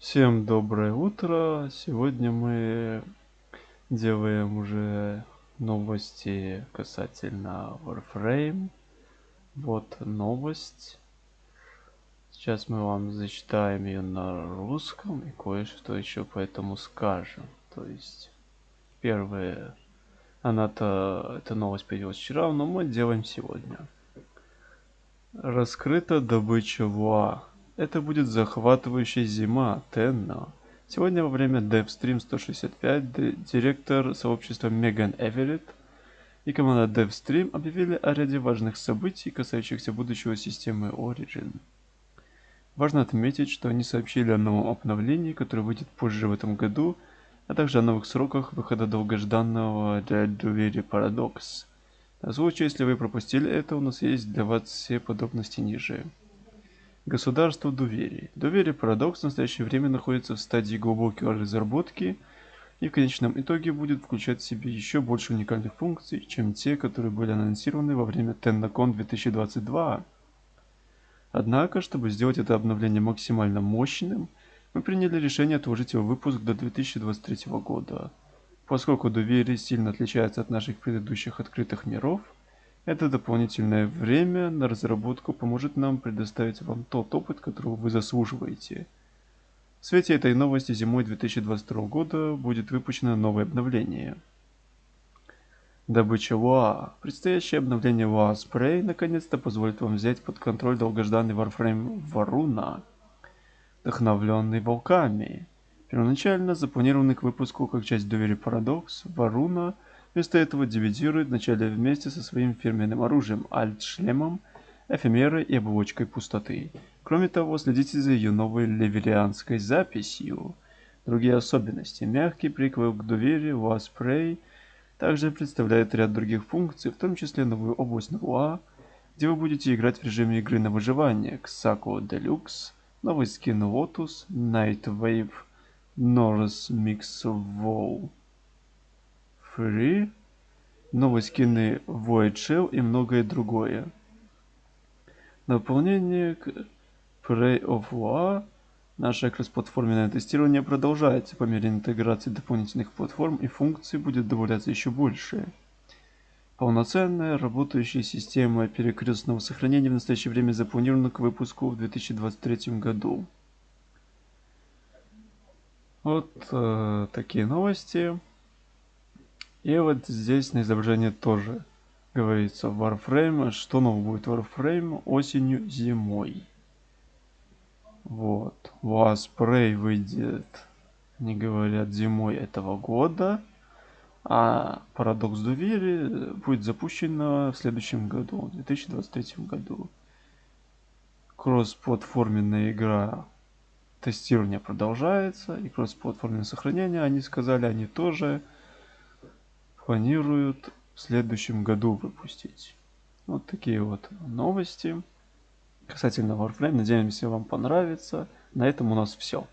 Всем доброе утро. Сегодня мы делаем уже новости касательно Warframe. Вот новость. Сейчас мы вам зачитаем ее на русском и кое-что еще по этому скажем. То есть, первое, она-то, эта новость появилась вчера, но мы делаем сегодня. Раскрыта добыча ВУА. Это будет захватывающая зима, Тенна. Сегодня во время DevStream 165 директор сообщества Меган Эверетт и команда DevStream объявили о ряде важных событий, касающихся будущего системы Origin. Важно отметить, что они сообщили о новом обновлении, которое выйдет позже в этом году, а также о новых сроках выхода долгожданного для Doверия Paradox. На случай, если вы пропустили это, у нас есть для вас все подробности ниже. Государство доверия. Доверие парадокс в настоящее время находится в стадии глубокой разработки и в конечном итоге будет включать в себе еще больше уникальных функций, чем те, которые были анонсированы во время TennaCon 2022. Однако, чтобы сделать это обновление максимально мощным, мы приняли решение отложить его выпуск до 2023 года. Поскольку доверие сильно отличается от наших предыдущих открытых миров, это дополнительное время на разработку поможет нам предоставить вам тот опыт, которого вы заслуживаете. В свете этой новости зимой 2022 года будет выпущено новое обновление. Добыча ЛУА. Предстоящее обновление ЛУА Spray наконец-то позволит вам взять под контроль долгожданный Warframe Варуна, вдохновленный волками. Первоначально запланированный к выпуску как часть доверия Paradox, Варуна – Вместо этого дивидирует вначале вместе со своим фирменным оружием альт-шлемом, эфемерой и оболочкой пустоты. Кроме того, следите за ее новой леверианской записью. Другие особенности. Мягкий приквел к доверию Wasprey также представляет ряд других функций, в том числе новую область Нуа, где вы будете играть в режиме игры на выживание, Xaco Deluxe, новый скин Lotus, Night Wave, Norse Mix Wall. Free, новые скины Void Shell и многое другое. Дополнение к Prey of War. Наше кроссплатформенное тестирование продолжается по мере интеграции дополнительных платформ и функций будет добавляться еще больше. Полноценная работающая система перекрестного сохранения в настоящее время запланирована к выпуску в 2023 году. Вот э, такие новости. И вот здесь на изображении тоже говорится Warframe. Что нового будет Warframe осенью, зимой. Вот. Wasprey выйдет, не говорят, зимой этого года. А Парадокс Доверия будет запущена в следующем году, в 2023 году. Кроссплатформенная игра тестирование продолжается. И кроссплатформенное сохранение, они сказали, они тоже планируют в следующем году выпустить. Вот такие вот новости касательно Warframe. Надеемся, вам понравится. На этом у нас все.